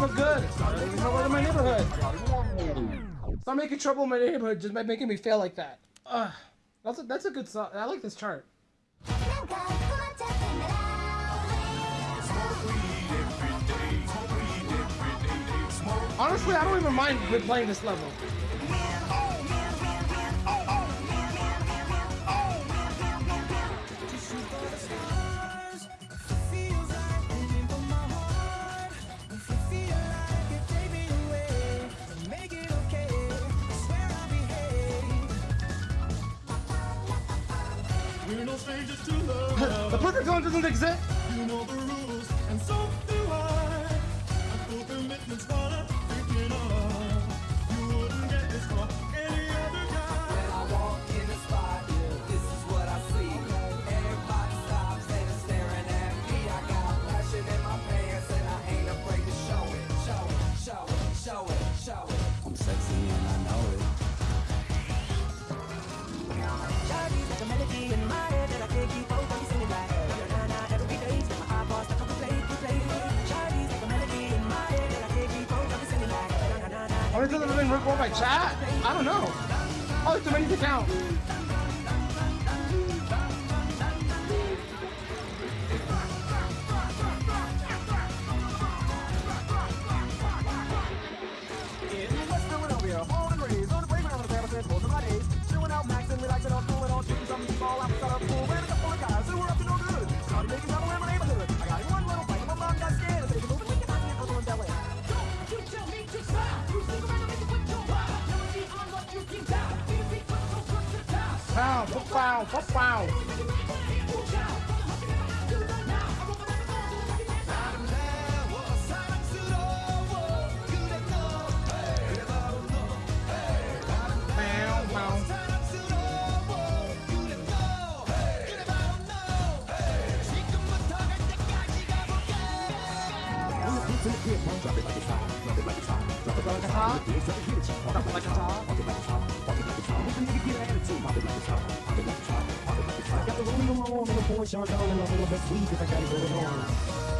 for good. No one in my neighborhood. Stop making trouble in my neighborhood just by making me feel like that. Ugh. That's a, that's a good song. I like this chart. Honestly, I don't even mind replaying this level. The perfect song doesn't exist. You know the rules, and so do I. I feel commitment's gonna it na. How many times have been off by chat? I don't know. Probably too many to count. vào phốc vào phốc vào Drop it like a song, drop it like a song, drop it like a song. Ties. Pow, pow, pow, pow. Pow, pow.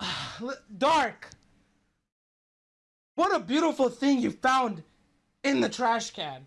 Dark. What a beautiful thing you found in the trash can.